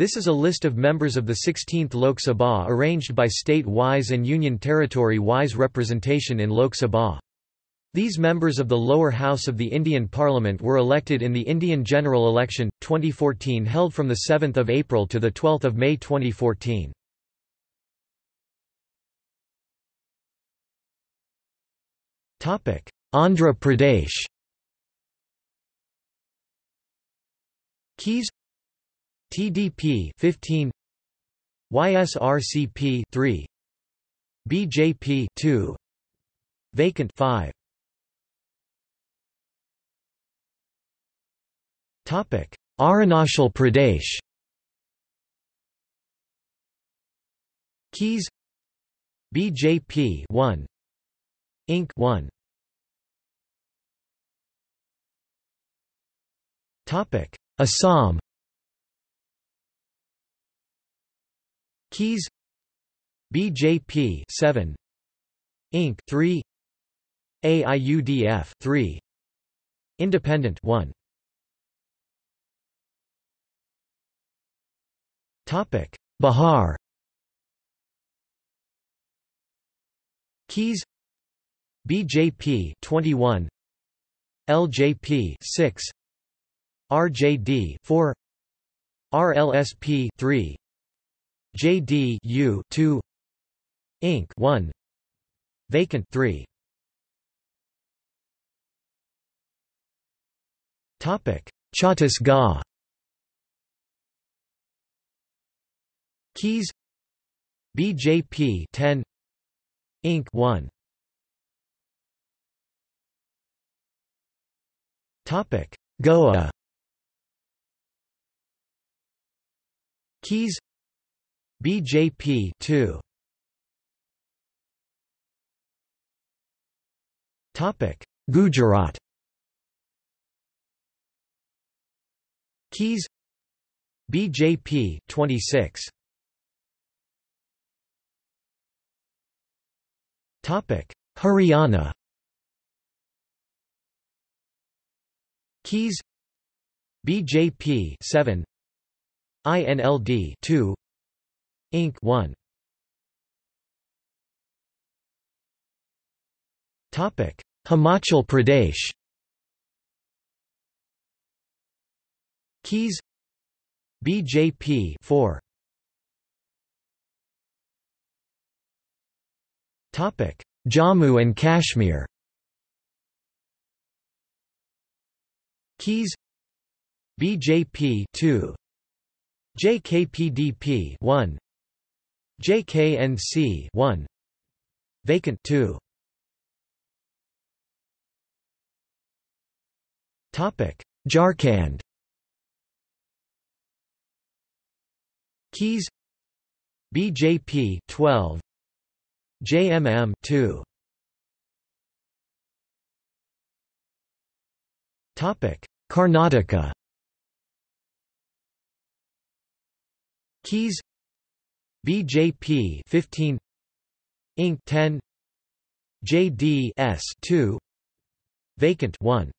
This is a list of members of the 16th Lok Sabha arranged by state-wise and union territory-wise representation in Lok Sabha. These members of the lower house of the Indian Parliament were elected in the Indian General Election, 2014 held from 7 April to 12 May 2014. Andhra Pradesh Keys TDP 15 YSRCP 3 BJP 2 Vacant 5 Topic Arunachal Pradesh. Keys. BJP 1 Inc 1 Topic Assam Keys. BJP 7 Inc. 3 AIUDF 3 Independent 1 Topic. Bihar Keys. BJP 21 LJP 6 RJD 4 RLSP 3 JDU 2 Inc. 1 Vacant 3 Topic. Chhattisgarh Keys. BJP 10 Inc. 1 Topic. Goa. Keys BJP 2 Topic Gujarat. Keys. BJP 26 Topic Haryana. Keys. BJP 7 INLD 2 Inc. 1 Topic. Himachal Pradesh. Keys. BJP 4 Topic. Jammu and Kashmir. Keys. BJP 2 JKPDP 1 JKNC 1 Vacant 2 Topic. Jharkhand Keys. BJP 12 JMM 2 Topic. Karnataka. Keys BJP 15 Inc. 10 JDS 2 Vacant 1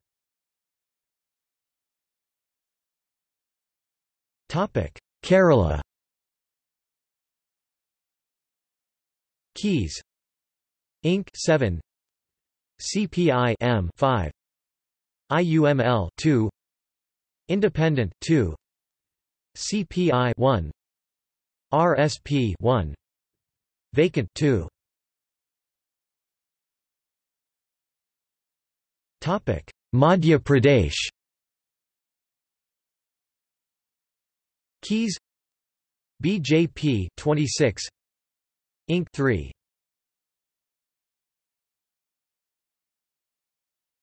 Topic Kerala. Keys. Inc. 7 CPI M 5 IUML 2 Independent 2 CPI 1 RSP 1 Vacant 2 Topic. Madhya Pradesh. Keys. BJP 26 Inc. 3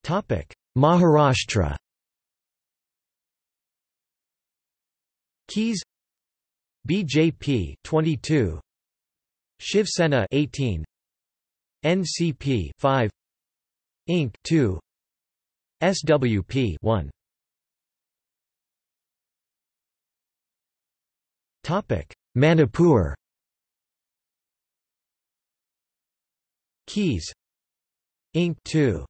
Topic. Maharashtra. Keys BJP 22 Shiv Sena 18 NCP 5 Inc 2 SWP 1 Topic Manipur. Keys. Inc 2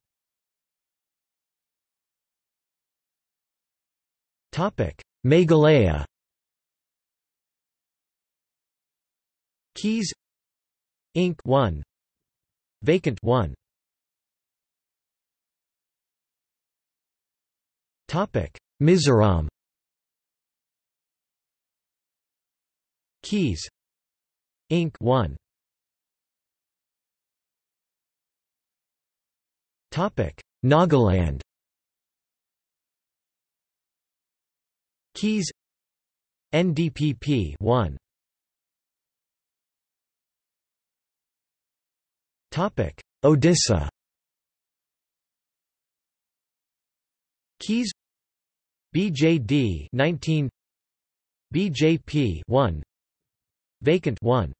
Topic Meghalaya Keys Inc. 1 Vacant 1 Topic Mizoram. Keys Inc. 1 Topic Nagaland. Keys NDPP 1 Odisha Keys. BJD 19 BJP 1 Vacant 1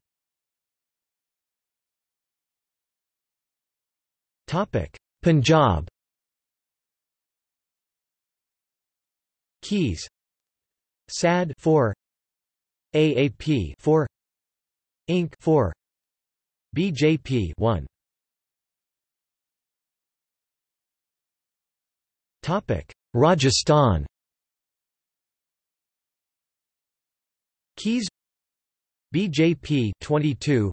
Topic. Punjab. Keys. SAD 4 AAP 4 Inc 4 BJP 1 Topic. Rajasthan. Keys. BJP 22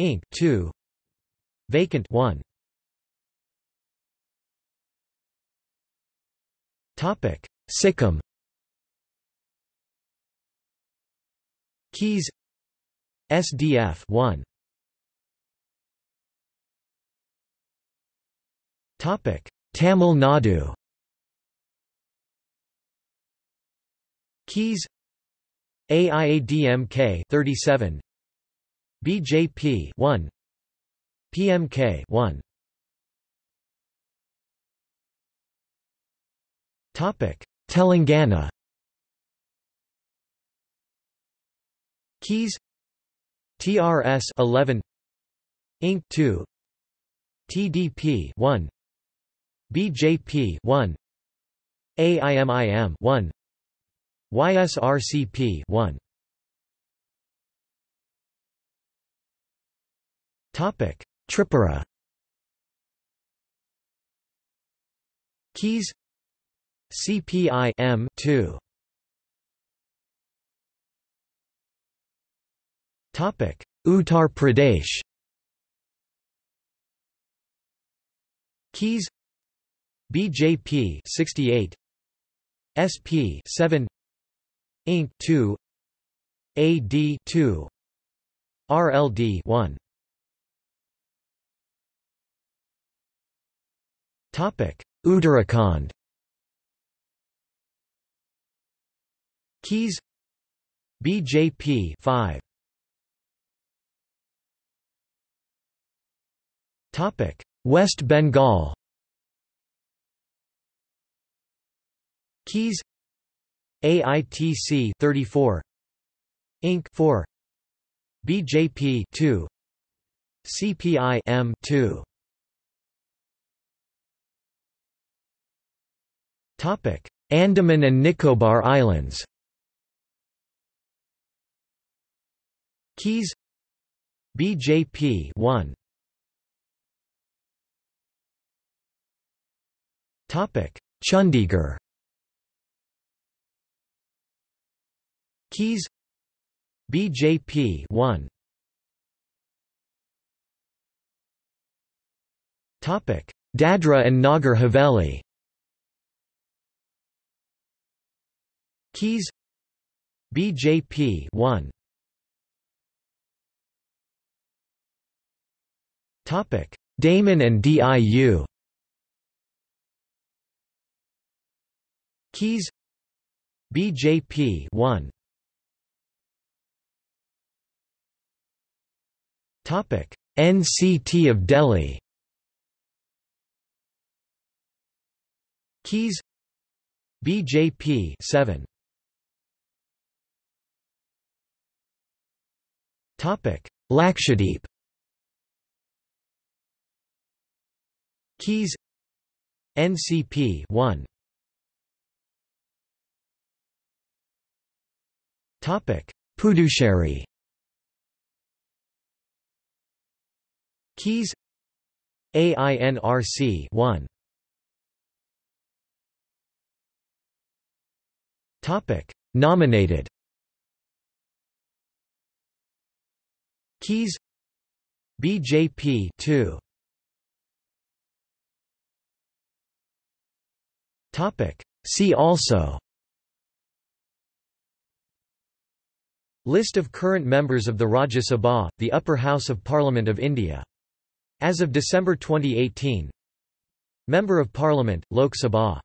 Inc 2 Vacant 1 Topic. Sikkim. Keys. SDF 1 Tamil Nadu. Keys. AIADMK 37 BJP 1 PMK 1 Topic. Telangana. Keys. TRS 11 Inc 2 TDP 1 BJP 1 AIMIM 1 YSRCP 1 Topic Tripura. Keys. CPI M 2 Topic Uttar Pradesh. Keys BJP 68 SP 7 Inc 2 AD 2 RLD 1 Topic Uttarakhand. Keys. BJP 5 Topic West Bengal Keys AITC 34 Inc. 4 BJP 2 CPI M 2 Topic Andaman and Nicobar Islands. Keys BJP 1 Topic Chandigarh Keys. BJP 1 Topic. Dadra and Nagar Haveli. Keys. BJP 1 Topic. Daman and DIU Keys. BJP 1 NCT of Delhi. Keys. BJP 7 Topic. Lakshadweep. Keys. NCP 1 Topic. Puducherry Keys. AINRC 1 Topic. Nominated. Keys. BJP 2 Topic. See also. List of current members of the Rajya Sabha, the upper house of Parliament of India. As of December 2018 Member of Parliament, Lok Sabha